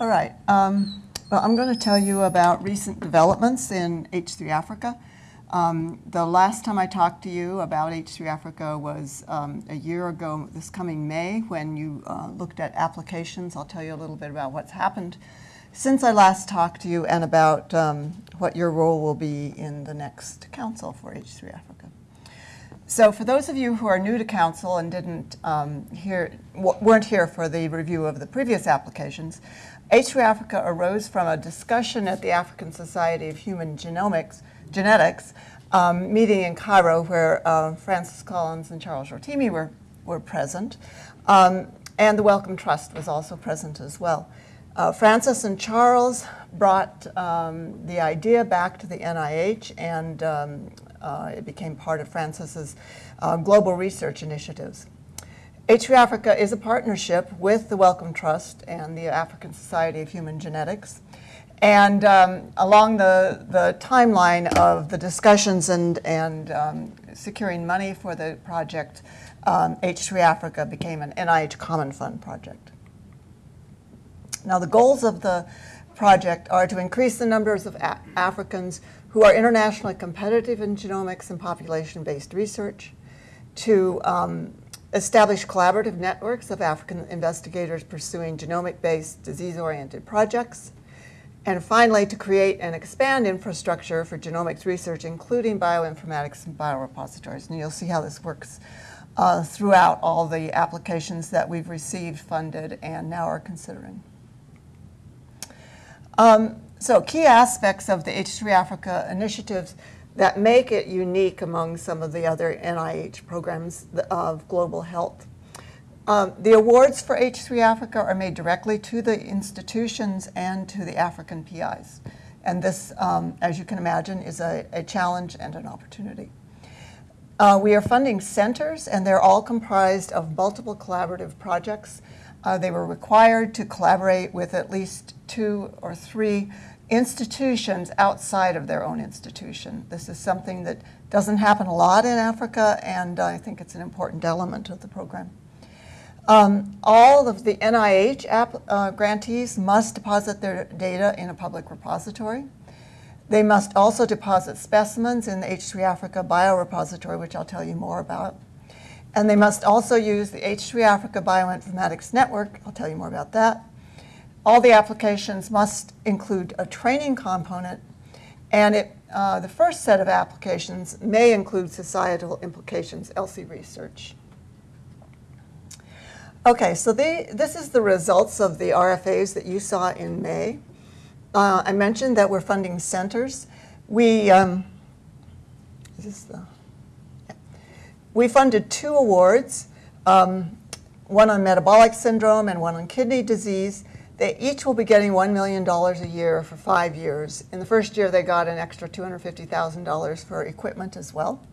All right. Um, well, I'm going to tell you about recent developments in H3 Africa. Um, the last time I talked to you about H3 Africa was um, a year ago, this coming May, when you uh, looked at applications. I'll tell you a little bit about what's happened since I last talked to you and about um, what your role will be in the next council for H3 Africa. So for those of you who are new to council and didn't um, hear, weren't here for the review of the previous applications, H3 Africa arose from a discussion at the African Society of Human Genomics, Genetics um, meeting in Cairo where uh, Francis Collins and Charles Rotimi were, were present. Um, and the Wellcome Trust was also present as well. Uh, Francis and Charles brought um, the idea back to the NIH and um, uh, it became part of Francis's uh, global research initiatives. H3 Africa is a partnership with the Wellcome Trust and the African Society of Human Genetics. And um, along the, the timeline of the discussions and, and um, securing money for the project, um, H3 Africa became an NIH Common Fund project. Now the goals of the project are to increase the numbers of Africans who are internationally competitive in genomics and population-based research, to um, establish collaborative networks of African investigators pursuing genomic-based, disease-oriented projects, and finally, to create and expand infrastructure for genomics research, including bioinformatics and biorepositories. And you'll see how this works uh, throughout all the applications that we've received, funded, and now are considering. Um, so key aspects of the H3 Africa initiatives that make it unique among some of the other NIH programs of global health. Um, the awards for H3 Africa are made directly to the institutions and to the African PIs. And this, um, as you can imagine, is a, a challenge and an opportunity. Uh, we are funding centers, and they're all comprised of multiple collaborative projects. Uh, they were required to collaborate with at least two or three institutions outside of their own institution. This is something that doesn't happen a lot in Africa, and I think it's an important element of the program. Um, all of the NIH app, uh, grantees must deposit their data in a public repository. They must also deposit specimens in the H3 Africa biorepository, which I'll tell you more about. And they must also use the H3 Africa Bioinformatics Network. I'll tell you more about that. All the applications must include a training component, and it, uh, the first set of applications may include societal implications, ELSI research. Okay, so they, this is the results of the RFAs that you saw in May. Uh, I mentioned that we're funding centers. We, um, the, yeah. we funded two awards, um, one on metabolic syndrome and one on kidney disease. They each will be getting $1 million a year for five years. In the first year, they got an extra $250,000 for equipment as well.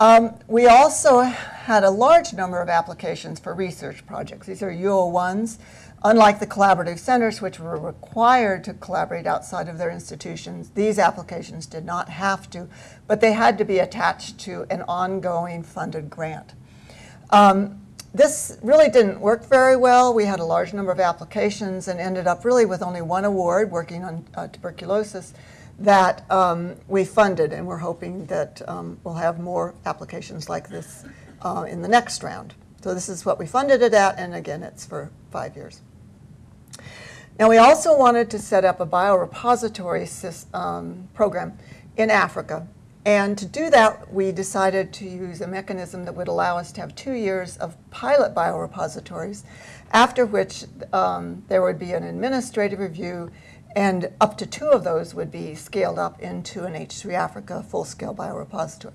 Um, we also had a large number of applications for research projects. These are U01s. Unlike the collaborative centers, which were required to collaborate outside of their institutions, these applications did not have to, but they had to be attached to an ongoing funded grant. Um, this really didn't work very well. We had a large number of applications and ended up really with only one award working on uh, tuberculosis that um, we funded and we're hoping that um, we'll have more applications like this uh, in the next round. So this is what we funded it at and again it's for five years. Now we also wanted to set up a biorepository um, program in Africa and to do that, we decided to use a mechanism that would allow us to have two years of pilot biorepositories, after which um, there would be an administrative review, and up to two of those would be scaled up into an H3 Africa full-scale biorepository.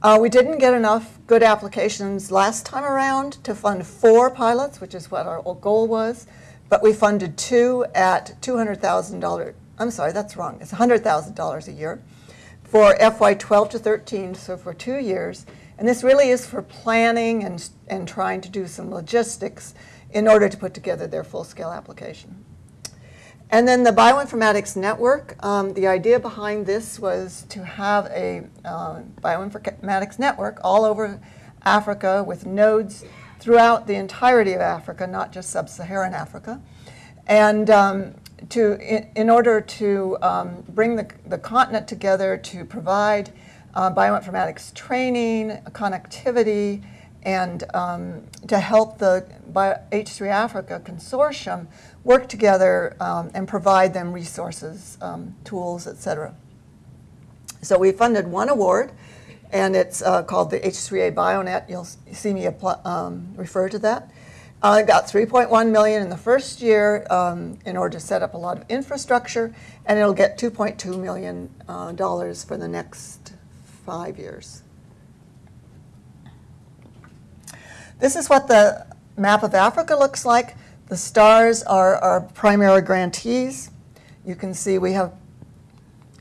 Uh, we didn't get enough good applications last time around to fund four pilots, which is what our goal was, but we funded two at $200,000. I'm sorry, that's wrong. It's $100,000 a year for FY 12 to 13, so for two years. And this really is for planning and, and trying to do some logistics in order to put together their full-scale application. And then the Bioinformatics Network, um, the idea behind this was to have a uh, bioinformatics network all over Africa with nodes throughout the entirety of Africa, not just sub-Saharan Africa. And um, to, in, in order to um, bring the, the continent together to provide uh, bioinformatics training, connectivity, and um, to help the Bio- H3 Africa consortium work together um, and provide them resources, um, tools, et cetera. So we funded one award, and it's uh, called the H3A BioNet. You'll see me um, refer to that. Uh, got 3.1 million in the first year um, in order to set up a lot of infrastructure, and it'll get 2.2 million uh, dollars for the next five years. This is what the map of Africa looks like. The stars are our primary grantees. You can see we have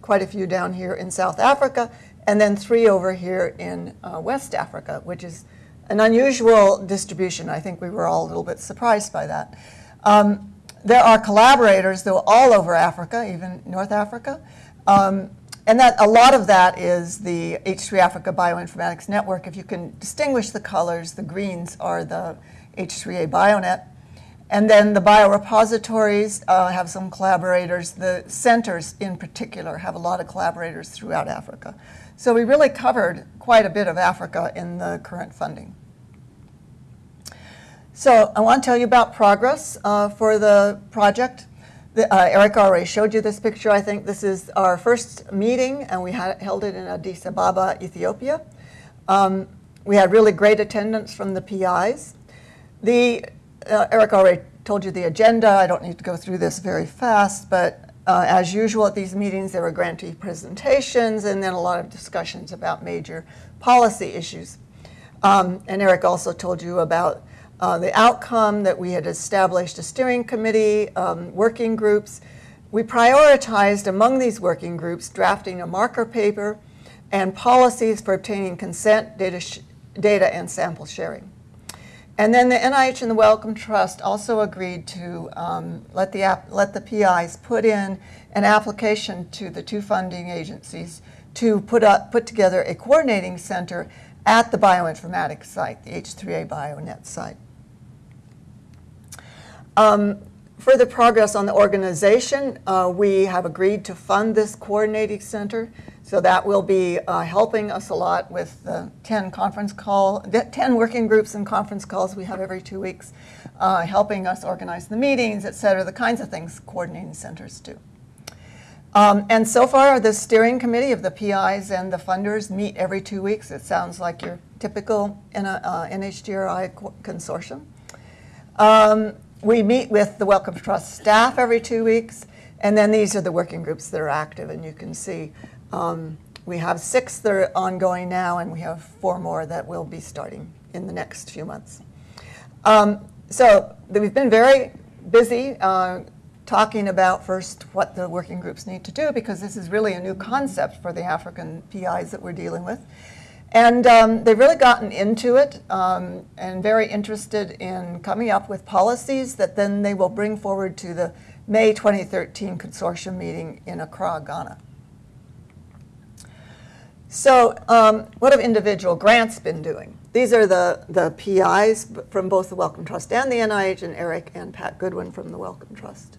quite a few down here in South Africa, and then three over here in uh, West Africa, which is an unusual distribution. I think we were all a little bit surprised by that. Um, there are collaborators, though, all over Africa, even North Africa. Um, and that a lot of that is the H3 Africa Bioinformatics Network. If you can distinguish the colors, the greens are the H3A BioNet. And then the biorepositories uh, have some collaborators. The centers, in particular, have a lot of collaborators throughout Africa. So we really covered quite a bit of Africa in the current funding. So I want to tell you about progress uh, for the project. The, uh, Eric already showed you this picture. I think this is our first meeting, and we had, held it in Addis Ababa, Ethiopia. Um, we had really great attendance from the PIs. The, uh, Eric already told you the agenda. I don't need to go through this very fast, but uh, as usual at these meetings, there were grantee presentations and then a lot of discussions about major policy issues. Um, and Eric also told you about uh, the outcome that we had established a steering committee, um, working groups. We prioritized among these working groups drafting a marker paper and policies for obtaining consent, data, data and sample sharing. And then the NIH and the Wellcome Trust also agreed to um, let, the let the PIs put in an application to the two funding agencies to put, up, put together a coordinating center at the bioinformatics site, the H3A BioNet site. Um, further progress on the organization, uh, we have agreed to fund this coordinating center. So that will be uh, helping us a lot with the 10 conference call, the 10 working groups and conference calls we have every two weeks, uh, helping us organize the meetings, et cetera, the kinds of things coordinating centers do. Um, and so far, the steering committee of the PIs and the funders meet every two weeks. It sounds like your typical uh, NHGRI consortium. Um, we meet with the Wellcome Trust staff every two weeks, and then these are the working groups that are active, and you can see um, we have six that are ongoing now, and we have four more that will be starting in the next few months. Um, so we've been very busy uh, talking about first what the working groups need to do, because this is really a new concept for the African PIs that we're dealing with. And um, they've really gotten into it um, and very interested in coming up with policies that then they will bring forward to the May 2013 consortium meeting in Accra, Ghana. So um, what have individual grants been doing? These are the, the PIs from both the Wellcome Trust and the NIH, and Eric and Pat Goodwin from the Wellcome Trust.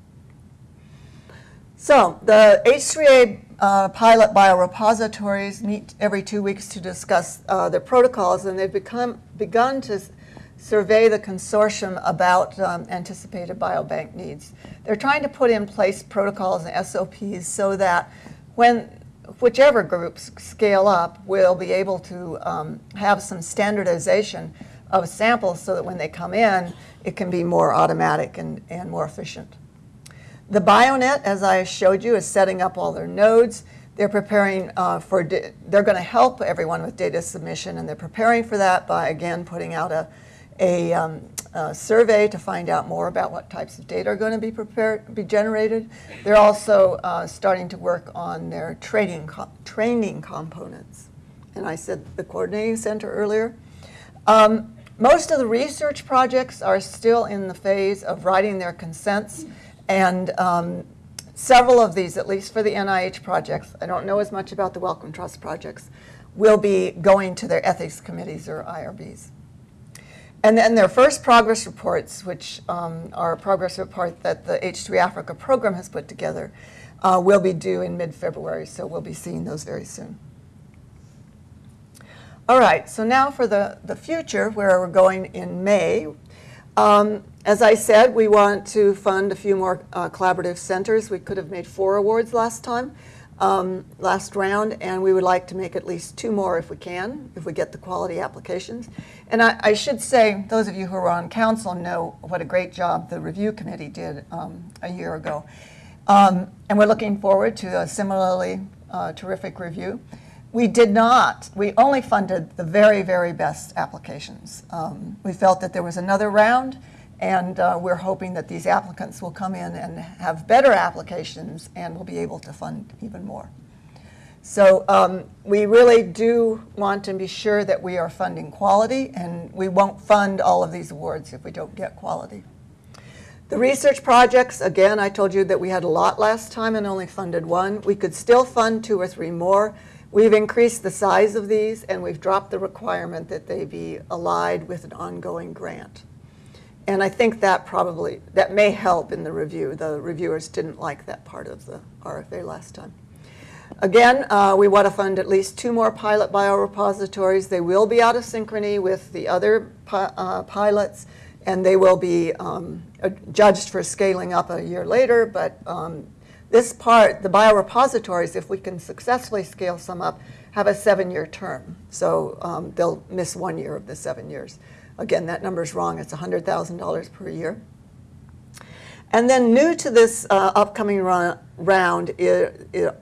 So the H3A uh, pilot biorepositories meet every two weeks to discuss uh, their protocols, and they've become, begun to survey the consortium about um, anticipated biobank needs. They're trying to put in place protocols and SOPs so that when whichever groups scale up will be able to um, have some standardization of samples so that when they come in, it can be more automatic and, and more efficient. The BioNet, as I showed you, is setting up all their nodes. They're preparing uh, for, they're going to help everyone with data submission, and they're preparing for that by, again, putting out a, a, um, a, survey to find out more about what types of data are going to be prepared, be generated. They're also uh, starting to work on their training, co training components. And I said the coordinating center earlier. Um, most of the research projects are still in the phase of writing their consents. And um, several of these, at least for the NIH projects, I don't know as much about the Wellcome Trust projects, will be going to their ethics committees or IRBs. And then their first progress reports, which um, are a progress report that the H3 Africa program has put together, uh, will be due in mid-February, so we'll be seeing those very soon. All right, so now for the, the future, where we're going in May. Um, as I said, we want to fund a few more uh, collaborative centers. We could have made four awards last time, um, last round, and we would like to make at least two more if we can, if we get the quality applications. And I, I should say, those of you who are on council know what a great job the review committee did um, a year ago. Um, and we're looking forward to a similarly uh, terrific review. We did not. We only funded the very, very best applications. Um, we felt that there was another round, and uh, we're hoping that these applicants will come in and have better applications and will be able to fund even more. So um, we really do want to be sure that we are funding quality, and we won't fund all of these awards if we don't get quality. The research projects, again, I told you that we had a lot last time and only funded one. We could still fund two or three more. We've increased the size of these and we've dropped the requirement that they be allied with an ongoing grant. And I think that probably, that may help in the review. The reviewers didn't like that part of the RFA last time. Again, uh, we want to fund at least two more pilot biorepositories. They will be out of synchrony with the other pi uh, pilots, and they will be um, judged for scaling up a year later, but um, this part, the biorepositories, if we can successfully scale some up, have a seven-year term. So um, they'll miss one year of the seven years. Again, that number is wrong. It's $100,000 per year. And then new to this uh, upcoming run, round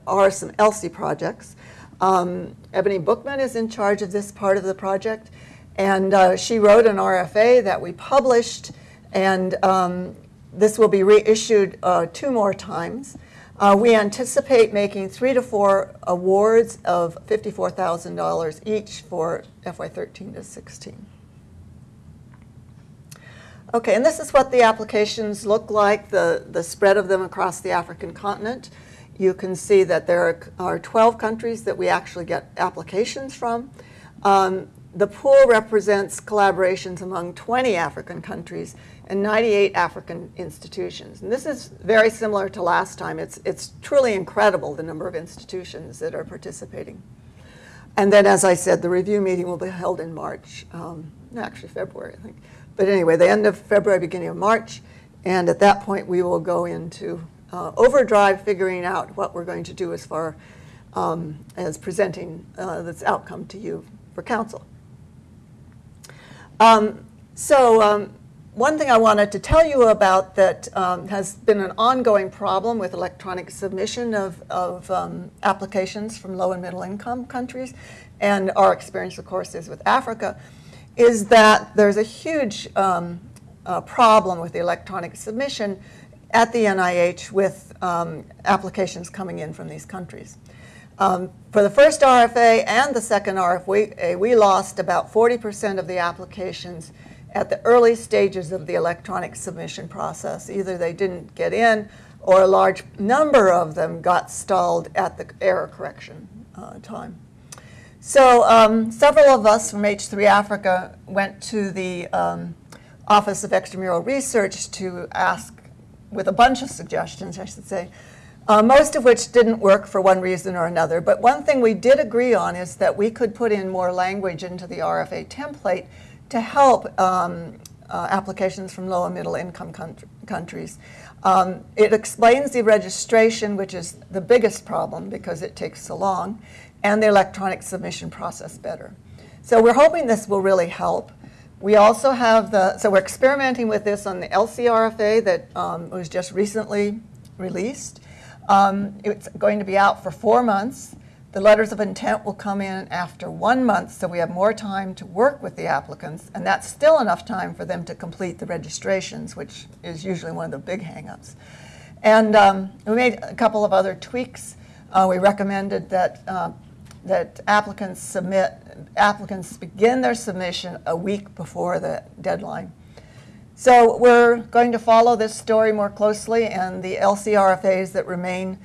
are some ELSI projects. Um, Ebony Bookman is in charge of this part of the project. And uh, she wrote an RFA that we published. And um, this will be reissued uh, two more times. Uh, we anticipate making three to four awards of $54,000 each for FY13 to 16. Okay, and this is what the applications look like, the, the spread of them across the African continent. You can see that there are 12 countries that we actually get applications from. Um, the pool represents collaborations among 20 African countries and 98 African institutions. And this is very similar to last time. It's, it's truly incredible the number of institutions that are participating. And then, as I said, the review meeting will be held in March, um, actually February, I think. But anyway, the end of February, beginning of March, and at that point we will go into uh, overdrive figuring out what we're going to do as far um, as presenting uh, this outcome to you for council. Um, so um, one thing I wanted to tell you about that um, has been an ongoing problem with electronic submission of, of um, applications from low and middle income countries, and our experience, of course, is with Africa, is that there's a huge um, uh, problem with the electronic submission at the NIH with um, applications coming in from these countries. Um, for the first RFA and the second RFA, we lost about 40% of the applications at the early stages of the electronic submission process. Either they didn't get in or a large number of them got stalled at the error correction uh, time. So um, several of us from H3 Africa went to the um, Office of Extramural Research to ask, with a bunch of suggestions, I should say, uh, most of which didn't work for one reason or another. But one thing we did agree on is that we could put in more language into the RFA template to help um, uh, applications from low and middle income countries. Um, it explains the registration, which is the biggest problem because it takes so long, and the electronic submission process better. So we're hoping this will really help. We also have the, so we're experimenting with this on the ELSI RFA that um, was just recently released. Um, it's going to be out for four months. The letters of intent will come in after one month, so we have more time to work with the applicants, and that's still enough time for them to complete the registrations, which is usually one of the big hangups. And um, we made a couple of other tweaks. Uh, we recommended that uh, that applicants submit applicants begin their submission a week before the deadline. So we're going to follow this story more closely, and the ELSI RFAs that remain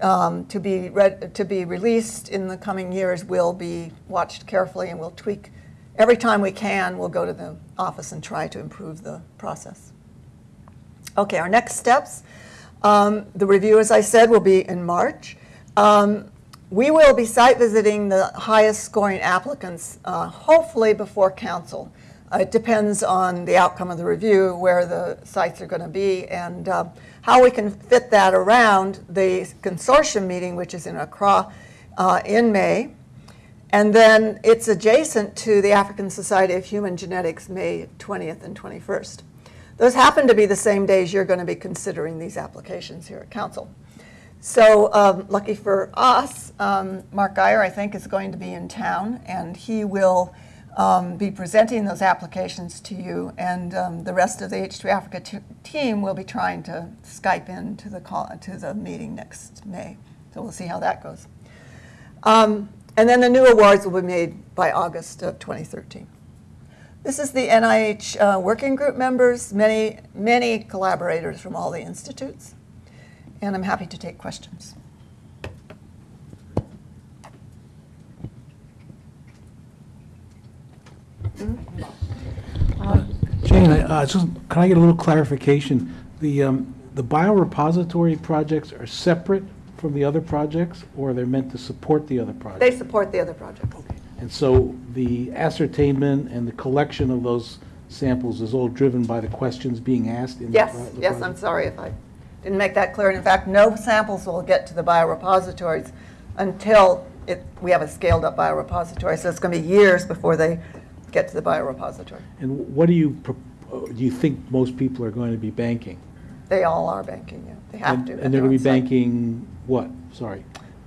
um, to, be read, to be released in the coming years will be watched carefully, and we'll tweak every time we can, we'll go to the office and try to improve the process. Okay, our next steps. Um, the review, as I said, will be in March. Um, we will be site visiting the highest scoring applicants, uh, hopefully before council. Uh, it depends on the outcome of the review, where the sites are going to be, and uh, how we can fit that around the consortium meeting, which is in Accra uh, in May. And then it's adjacent to the African Society of Human Genetics, May 20th and 21st. Those happen to be the same days you're going to be considering these applications here at Council. So um, lucky for us, um, Mark Guyer, I think, is going to be in town, and he will um, be presenting those applications to you, and um, the rest of the H3 Africa team will be trying to Skype in to the, call, to the meeting next May. So we'll see how that goes. Um, and then the new awards will be made by August of 2013. This is the NIH uh, working group members, many, many collaborators from all the institutes, and I'm happy to take questions. Jane, I- uh, just, can I get a little clarification? The, um, the biorepository projects are separate from the other projects, or they're meant to support the other projects? They support the other projects. Okay. And so the ascertainment and the collection of those samples is all driven by the questions being asked in the Yes, pro- the yes, I'm sorry if I didn't make that clear. And in fact, no samples will get to the biorepositories until it, we have a scaled-up biorepository. So it's going to be years before they get to the biorepository. And what do you, uh, do you think most people are going to be banking? They all are banking, yeah. They have And- to. at And they're going to be site. banking what? Sorry.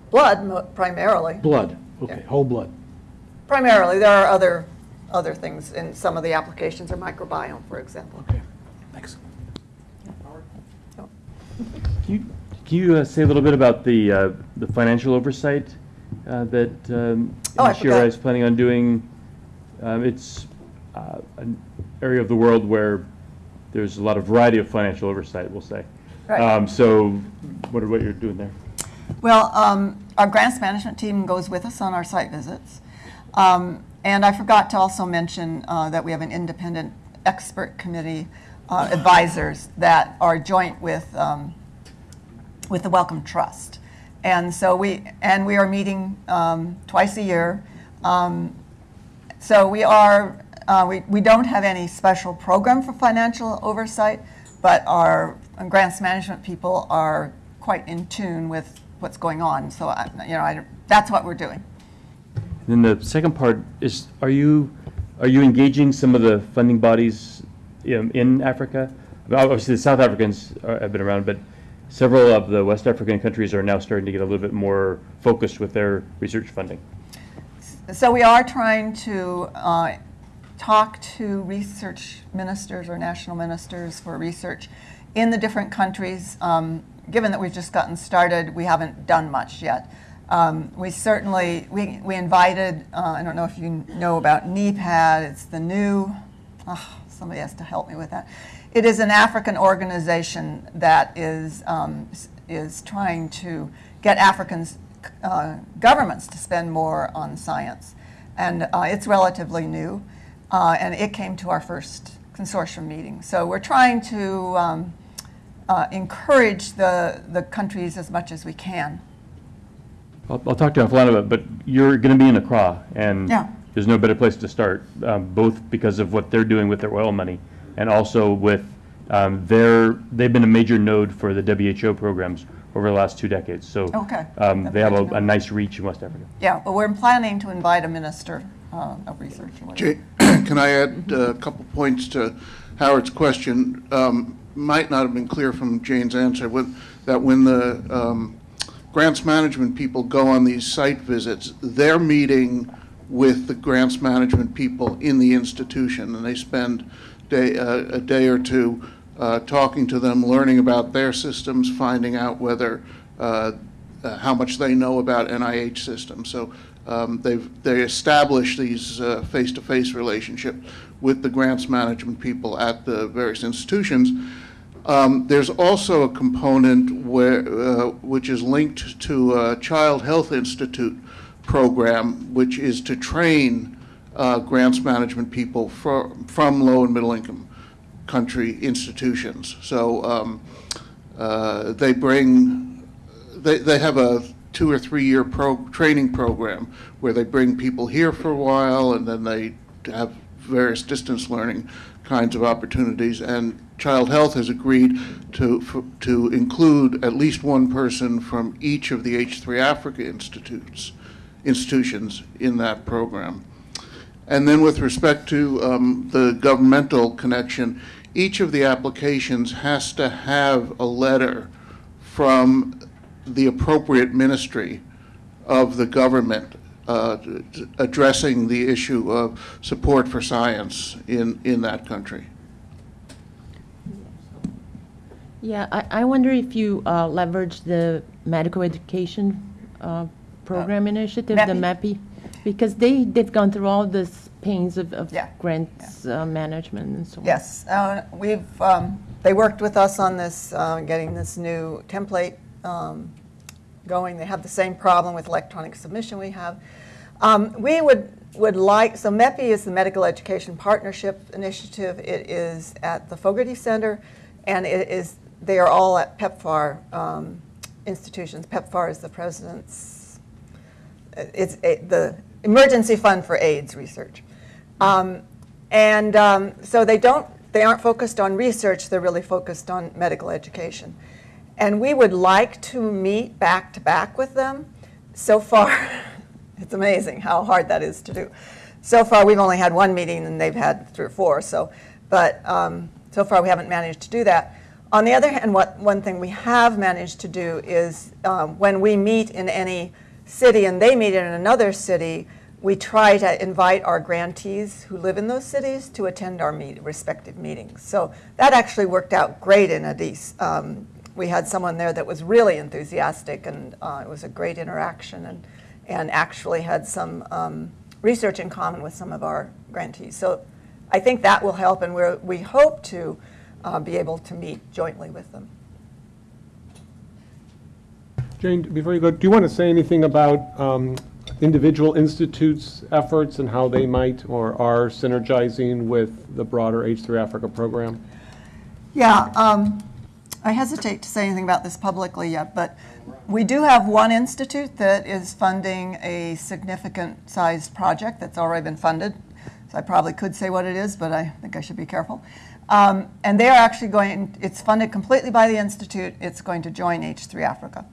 Blood primarily. Blood, okay, Yeah. whole blood. Primarily, there are other, other things in some of the applications, or microbiome, for example. Okay, thanks. So, Can you, can you uh, say a little bit about the, uh, the financial oversight uh, that um, Oh, I is planning on doing? Um, It's uh, an area of the world where there's a lot of variety of financial oversight, we'll say. Right. Um, So what are, what you're doing there? Well, um, our grants management team goes with us on our site visits. Um, and I forgot to also mention uh, that we have an independent expert committee uh, advisors that are joint with, um, with the Wellcome Trust. And so we, and we are meeting um, twice a year. So we are, uh, we, we don't have any special program for financial oversight, but our grants management people are quite in tune with what's going on. So, I, you know, I, that's what we're doing. Then the second part is, are you, are you engaging some of the funding bodies um, in Africa? Obviously, the South Africans are- have been around, but several of the West African countries are now starting to get a little bit more focused with their research funding. So we are trying to uh, talk to research ministers or national ministers for research in the different countries. Um, given that we've just gotten started, we haven't done much yet. Um, we certainly we, we invited. Uh, I don't know if you know about NEPAD. It's the new. Oh, somebody has to help me with that. It is an African organization that is um, is trying to get Africans uh, governments to spend more on science. And uh, it's relatively new, uh, and it came to our first consortium meeting. So we're trying to um, uh, encourage the, the countries as much as we can. I'll, I'll talk to you offline about it, but you're going to be in Accra, and Yeah. there's no better place to start, um, both because of what they're doing with their oil money, and also with um, their, they've been a major node for the WHO programs over the last two decades. So Okay. um, they have a, a nice reach in West Africa. Yeah, but we're planning to invite a minister uh, of research. or. Jay, Can I add a couple points to Howard's question? Um, Might not have been clear from Jane's answer, when- that when the um, grants management people go on these site visits, they're meeting with the grants management people in the institution, and they spend day, uh, a day or two uh, talking to them, learning about their systems, finding out whether, uh, uh, how much they know about NIH systems. So um, they've, they establish these uh, face-to-face relationships with the grants management people at the various institutions. Um, There's also a component where, uh, which is linked to a Child Health Institute program, which is to train uh, grants management people fro- from low and middle income country institutions. So um, uh, they bring, they, they have a two or three-year pro, training program where they bring people here for a while and then they have various distance learning kinds of opportunities. And Child Health has agreed to, to include at least one person from each of the H3 Africa institutes, institutions in that program. And then with respect to um, the governmental connection, each of the applications has to have a letter from the appropriate ministry of the government uh, t- t- addressing the issue of support for science in, in that country. Yeah, I, I wonder if you uh, leverage the medical education uh, program initiative, the MEPI? Because they, they've gone through all this pains of, of Yeah, grants uh, management and so on. Yes, uh, we've, um, they worked with us on this, uh, getting this new template um, going. They have the same problem with electronic submission we have. Um, We would, would like, so MEPI is the Medical Education Partnership Initiative. It is at the Fogarty Center, and it is, they are all at PEPFAR um, institutions. PEPFAR is the president's it's a- the Emergency Fund for AIDS Research. Um, And um, so they don't, they aren't focused on research, they're really focused on medical education. And we would like to meet back to back with them. So far, it's amazing how hard that is to do. So far, we've only had one meeting and they've had three or four, so, but um, so far we haven't managed to do that. On the other hand, what, one thing we have managed to do is um, when we meet in any city and they meet in another city, we try to invite our grantees who live in those cities to attend our meet, respective meetings. So that actually worked out great in Addis. Um, we had someone there that was really enthusiastic, and uh, it was a great interaction, and, and actually had some um, research in common with some of our grantees. So I think that will help, and we're, we hope to uh, be able to meet jointly with them. Jane, before you go, do you want to say anything about um, individual institutes' efforts and how they might or are synergizing with the broader H3 Africa program? Yeah, um, I hesitate to say anything about this publicly yet, but we do have one institute that is funding a significant sized project that's already been funded. So I probably could say what it is, but I think I should be careful. Um, and they are actually going, it's funded completely by the institute. It's going to join H3 Africa.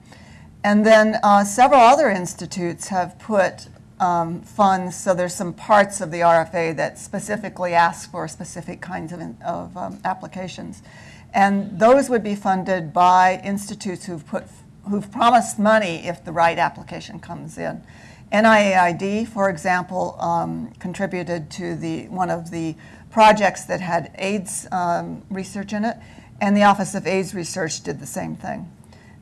And then uh, several other institutes have put um, funds, so there's some parts of the RFA that specifically ask for specific kinds of, of um, applications. And those would be funded by institutes who've put, who've promised money if the right application comes in. NIAID, for example, um, contributed to the, one of the projects that had AIDS um, research in it, and the Office of AIDS Research did the same thing.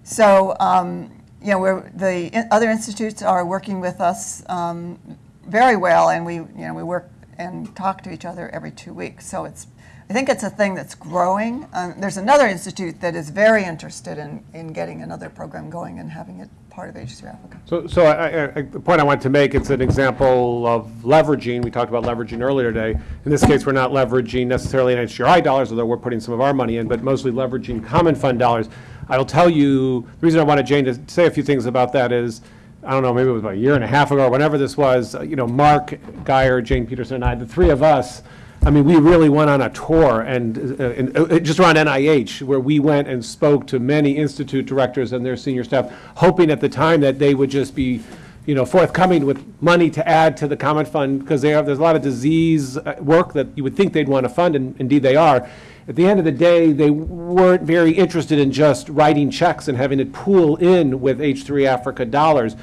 So, um, you know, we're, the other institutes are working with us um, very well, and we, you know, we work and talk to each other every two weeks. So it's, I think it's a thing that's growing. Um, there's another institute that is very interested in, in getting another program going and having it part of H3 Africa. So, so I, I, I- the point I want to make, it's an example of leveraging, we talked about leveraging earlier today. In this case, we're not leveraging necessarily NHGRI dollars, although we're putting some of our money in, but mostly leveraging common fund dollars. I'll tell you, the reason I wanted Jane to say a few things about that is, I don't know, maybe it was about a year and a half ago, or whenever this was, uh, you know, Mark Guyer, Jane Peterson, and I, the three of us, I mean, we really went on a tour and, uh, and, uh, just around NIH, where we went and spoke to many institute directors and their senior staff, hoping at the time that they would just be, you know, forthcoming with money to add to the common fund, because they have, there's a lot of disease uh, work that you would think they'd want to fund, and indeed they are. At the end of the day, they weren't very interested in just writing checks and having it pool in with H3 Africa dollars.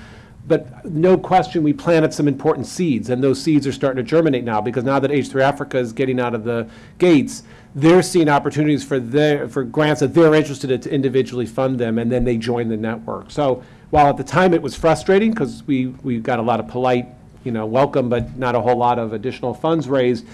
But no question, we planted some important seeds, and those seeds are starting to germinate now, because now that H3 Africa is getting out of the gates, they're seeing opportunities for their, for grants that they're interested in to individually fund them, and then they join the network. So while at the time it was frustrating because we, we got a lot of polite, you know, welcome, but not a whole lot of additional funds raised,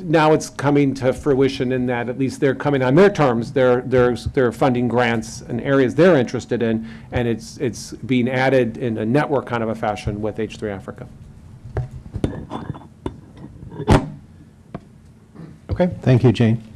now it's coming to fruition in that at least they're coming on their terms. They're, they're, they're funding grants and areas they're interested in, and it's, it's being added in a network kind of a fashion with H3 Africa. Okay. Thank you, Jane.